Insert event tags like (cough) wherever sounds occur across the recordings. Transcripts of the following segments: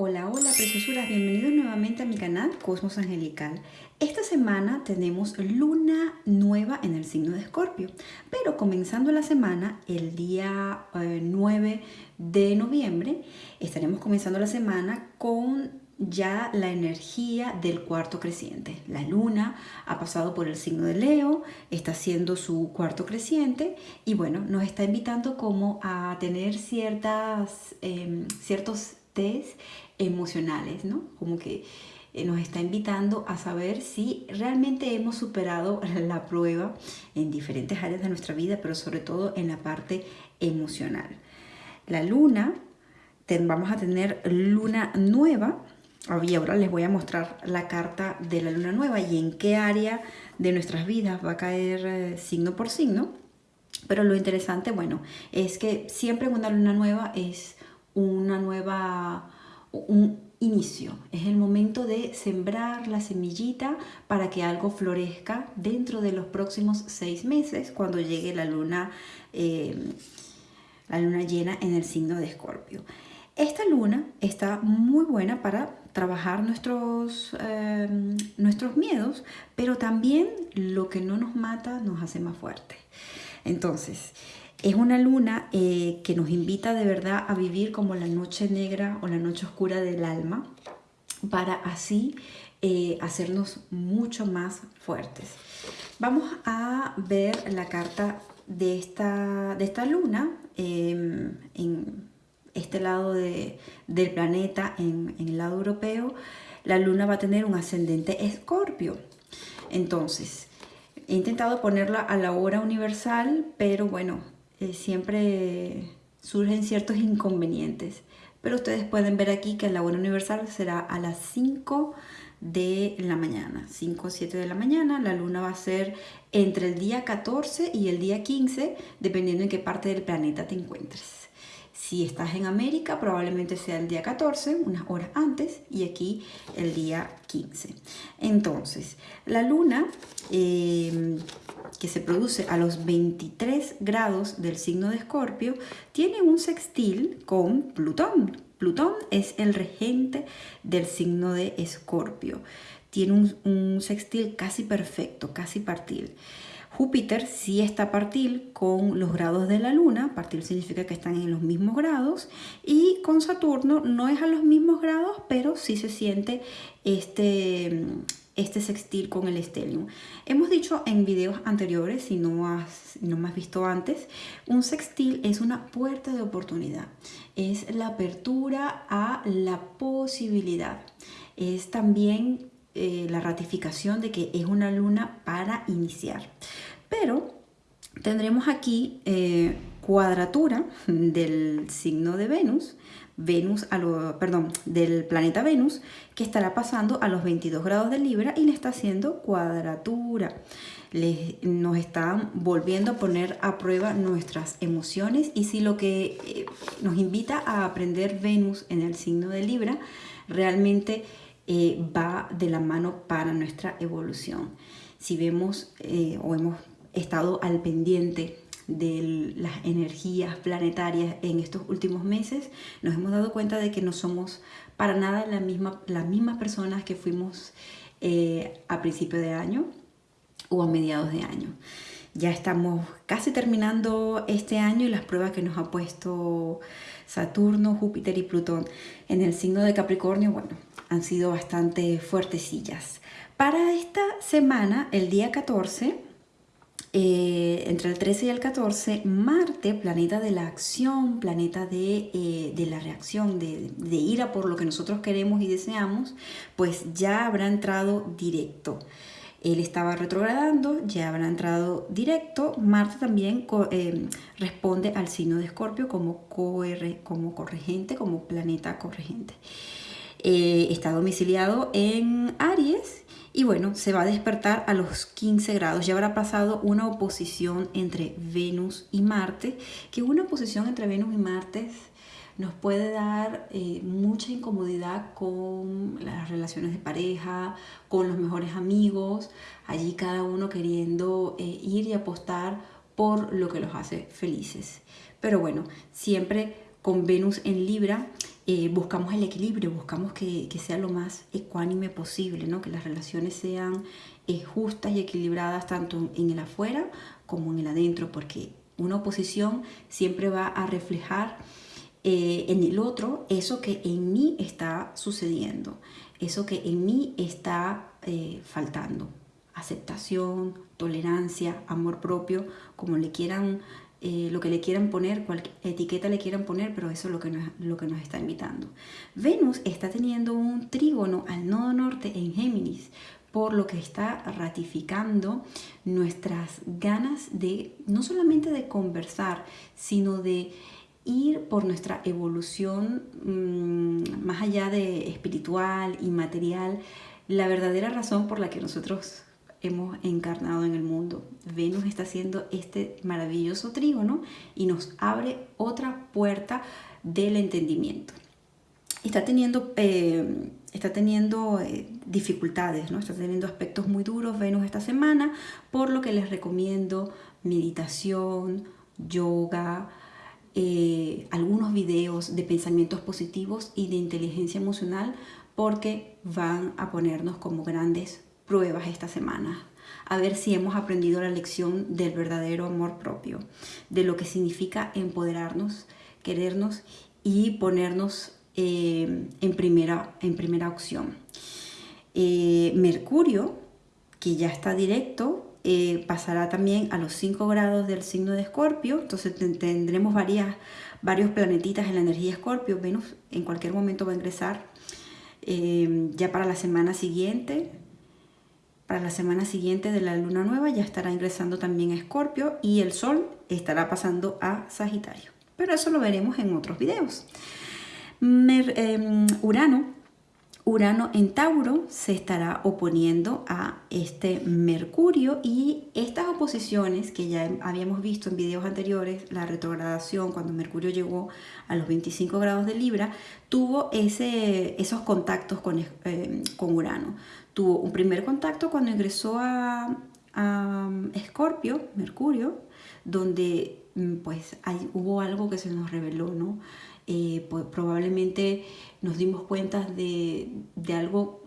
Hola, hola preciosuras, bienvenidos nuevamente a mi canal Cosmos Angelical. Esta semana tenemos luna nueva en el signo de Escorpio, pero comenzando la semana, el día 9 eh, de noviembre, estaremos comenzando la semana con ya la energía del cuarto creciente. La luna ha pasado por el signo de Leo, está haciendo su cuarto creciente y bueno, nos está invitando como a tener ciertas, em, ciertos test emocionales, ¿no? Como que eh, nos está invitando a saber si realmente hemos superado (laughs) la prueba en diferentes áreas de nuestra vida, pero sobre todo en la parte emocional. La luna, vamos a tener luna nueva, y ahora les voy a mostrar la carta de la luna nueva y en qué área de nuestras vidas va a caer eh, signo por signo. Pero lo interesante, bueno, es que siempre una luna nueva es una nueva un inicio, es el momento de sembrar la semillita para que algo florezca dentro de los próximos seis meses cuando llegue la luna, eh, la luna llena en el signo de Escorpio. Esta luna está muy buena para trabajar nuestros, eh, nuestros miedos, pero también lo que no nos mata nos hace más fuertes. Entonces, es una luna eh, que nos invita de verdad a vivir como la noche negra o la noche oscura del alma para así eh, hacernos mucho más fuertes. Vamos a ver la carta de esta, de esta luna em, en este lado del planeta, en, en el lado europeo. La luna va a tener un ascendente escorpio. Entonces, he intentado ponerla a la hora universal, pero bueno, eh, siempre surgen ciertos inconvenientes. Pero ustedes pueden ver aquí que la hora universal será a las 5 de la mañana, 5 o 7 de la mañana. La luna va a ser entre el día 14 y el día 15, dependiendo en qué parte del planeta te encuentres. Si estás en América, probablemente sea el día 14, unas horas antes, y aquí el día 15. Entonces, la luna eh, que se produce a los 23 grados del signo de Escorpio tiene un sextil con Plutón. Plutón es el regente del signo de Escorpio. Tiene un, un sextil casi perfecto, casi partil. Júpiter sí está partil con los grados de la Luna, partil significa que están en los mismos grados, y con Saturno no es a los mismos grados, pero sí se siente este, este sextil con el estelium. Hemos dicho en videos anteriores, si no, has, no me has visto antes, un sextil es una puerta de oportunidad, es la apertura a la posibilidad, es también eh, la ratificación de que es una luna para iniciar. Pero tendremos aquí eh, cuadratura del signo de Venus, Venus a lo, perdón, del planeta Venus, que estará pasando a los 22 grados de Libra y le está haciendo cuadratura. nos está volviendo a poner a prueba nuestras emociones y si lo que eh, nos invita a aprender Venus en el signo de Libra realmente eh, va de la mano para nuestra evolución. Si vemos o hemos estado al pendiente de las energías planetarias en estos últimos meses, nos hemos dado cuenta de que no somos para nada la misma, las mismas personas que fuimos eh, a principio de año o a mediados de año. Ya estamos casi terminando este año y las pruebas que nos ha puesto Saturno, Júpiter y Plutón en el signo de Capricornio, bueno, han sido bastante fuertecillas. Para esta semana, el día 14, eh, entre el 13 y el 14, Marte, planeta de la acción, planeta de, eh, la reacción, de, ir a por lo que nosotros queremos y deseamos, pues ya habrá entrado directo. Él estaba retrogradando, ya habrá entrado directo. Marte también eh, responde al signo de Escorpio como, como corregente, como planeta corregente. está domiciliado en Aries y bueno, se va a despertar a los 15 grados. Ya habrá pasado una oposición entre Venus y Marte, que una oposición entre Venus y Marte nos puede dar eh, mucha incomodidad con las relaciones de pareja, con los mejores amigos, allí cada uno queriendo eh, ir y apostar por lo que los hace felices. Pero bueno, siempre con Venus en Libra eh, buscamos el equilibrio, buscamos que, sea lo más ecuánime posible, ¿no? que las relaciones sean eh, justas y equilibradas tanto en el afuera como en el adentro, porque una oposición siempre va a reflejar eh, en el otro eso que en mí está sucediendo, eso que en mí está faltando. Aceptación, tolerancia, amor propio, como le quieran eh, lo que le quieran poner, cualquier etiqueta le quieran poner, pero eso es lo que, nos, lo que nos está invitando. Venus está teniendo un trígono al nodo norte en Géminis, por lo que está ratificando nuestras ganas de no solamente de conversar, sino de ir por nuestra evolución mm, más allá de espiritual y material, la verdadera razón por la que nosotros hemos encarnado en el mundo. Venus está haciendo este maravilloso trígono y nos abre otra puerta del entendimiento. Está teniendo, eh, está teniendo eh, dificultades, ¿no? está teniendo aspectos muy duros Venus esta semana, por lo que les recomiendo meditación, yoga, eh, algunos videos de pensamientos positivos y de inteligencia emocional porque van a ponernos como grandes pruebas esta semana, a ver si hemos aprendido la lección del verdadero amor propio, de lo que significa empoderarnos, querernos y ponernos eh, en, primera, en primera opción. Eh, Mercurio, que ya está directo, eh, pasará también a los 5 grados del signo de Escorpio, entonces tendremos varias, varios planetitas en la energía Escorpio, Venus en cualquier momento va a ingresar ya para la semana siguiente, para la semana siguiente de la luna nueva ya estará ingresando también a Escorpio y el Sol estará pasando a Sagitario. Pero eso lo veremos en otros videos. Em, Urano, Urano en Tauro se estará oponiendo a este Mercurio y estas oposiciones que ya habíamos visto en videos anteriores, la retrogradación cuando Mercurio llegó a los 25 grados de Libra, tuvo ese, esos contactos con, em, con Urano tuvo un primer contacto cuando ingresó a, Escorpio, Mercurio, donde mm, pues hubo algo que se nos reveló, ¿no? Eh, pues, probablemente nos dimos cuenta de, algo,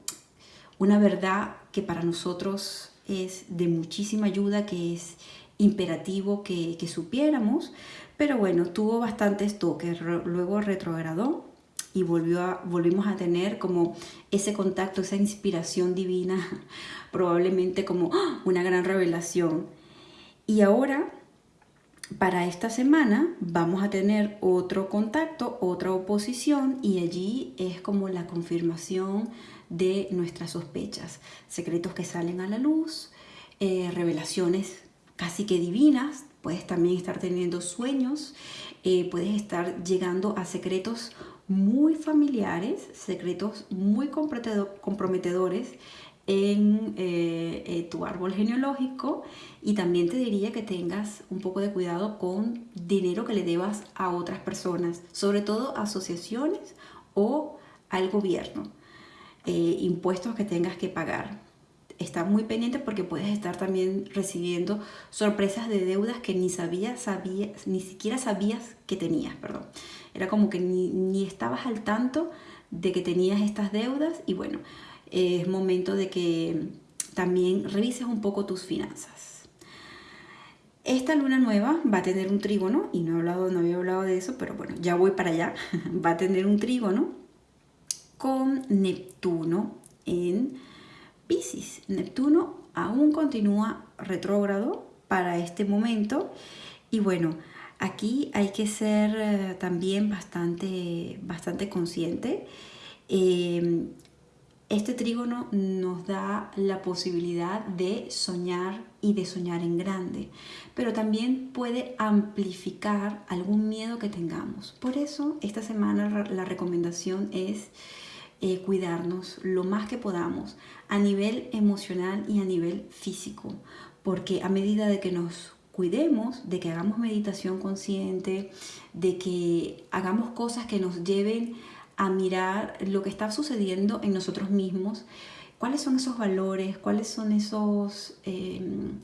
una verdad que para nosotros es de muchísima ayuda, que es imperativo que, supiéramos, pero bueno, tuvo bastantes toques, luego retrogradó y volvió volvimos a tener como ese contacto, esa inspiración divina, (laughs) probablemente como ¡ah! una gran revelación. Y ahora, para esta semana, vamos a tener otro contacto, otra oposición y allí es como la confirmación de nuestras sospechas, secretos que salen a la luz, eh, revelaciones casi que divinas, puedes también estar teniendo sueños, eh, puedes estar llegando a secretos muy familiares, secretos muy comprometedores en eh, eh, tu árbol genealógico y también te diría que tengas un poco de cuidado con dinero que le debas a otras personas, sobre todo asociaciones o al gobierno, eh, impuestos que tengas que pagar. Está muy pendiente porque puedes estar también recibiendo sorpresas de deudas que ni sabías, sabías ni siquiera sabías que tenías, perdón. Era como que ni, estabas al tanto de que tenías estas deudas y bueno, es momento de que también revises un poco tus finanzas. Esta luna nueva va a tener un trígono, y no, he hablado, no había hablado de eso, pero bueno, ya voy para allá. (laughs) Va a tener un trígono con Neptuno en Pisces. Neptuno aún continúa retrógrado para este momento y bueno, Aquí hay que ser eh, también bastante, bastante consciente. Em, este trígono nos da la posibilidad de soñar y de soñar en grande, pero también puede amplificar algún miedo que tengamos. Por eso esta semana la recomendación es eh, cuidarnos lo más que podamos a nivel emocional y a nivel físico, porque a medida de que nos cuidemos de que hagamos meditación consciente, de que hagamos cosas que nos lleven a mirar lo que está sucediendo en nosotros mismos, cuáles son esos valores, cuáles son esos, em,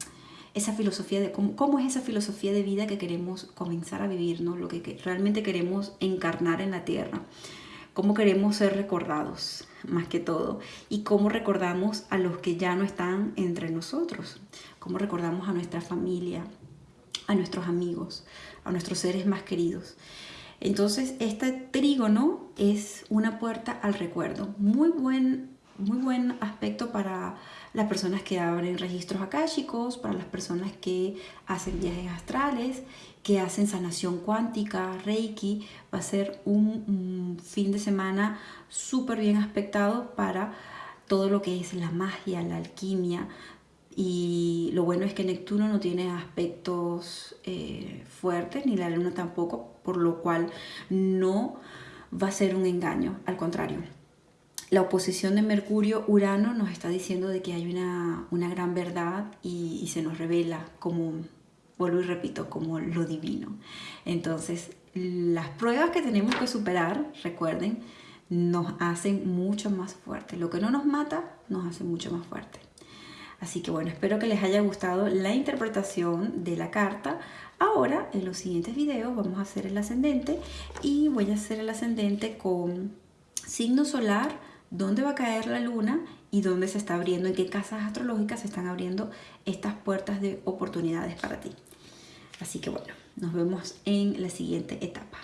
esa filosofía de cómo, es esa filosofía de vida que queremos comenzar a vivir, ¿no? lo que realmente queremos encarnar en la tierra. Cómo queremos ser recordados más que todo. Y cómo recordamos a los que ya no están entre nosotros, cómo recordamos a nuestra familia, a nuestros amigos, a nuestros seres más queridos. Entonces, este trígono es una puerta al recuerdo. Muy buen, muy buen aspecto para las personas que abren registros akáshicos, para las personas que hacen viajes astrales, que hacen sanación cuántica, reiki. Va a ser un, fin de semana súper bien aspectado para todo lo que es la magia, la alquimia, y lo bueno es que Neptuno no tiene aspectos eh, fuertes, ni la Luna tampoco, por lo cual no va a ser un engaño, al contrario. La oposición de Mercurio-Urano nos está diciendo de que hay una, gran verdad y, y se nos revela como, vuelvo y repito, como lo divino. Entonces, las pruebas que tenemos que superar, recuerden, nos hacen mucho más fuertes. Lo que no nos mata, nos hace mucho más fuerte. Así que bueno, espero que les haya gustado la interpretación de la carta. Ahora, en los siguientes videos, vamos a hacer el ascendente y voy a hacer el ascendente con signo solar, dónde va a caer la luna y dónde se está abriendo, en qué casas astrológicas se están abriendo estas puertas de oportunidades para ti. Así que bueno, nos vemos en la siguiente etapa.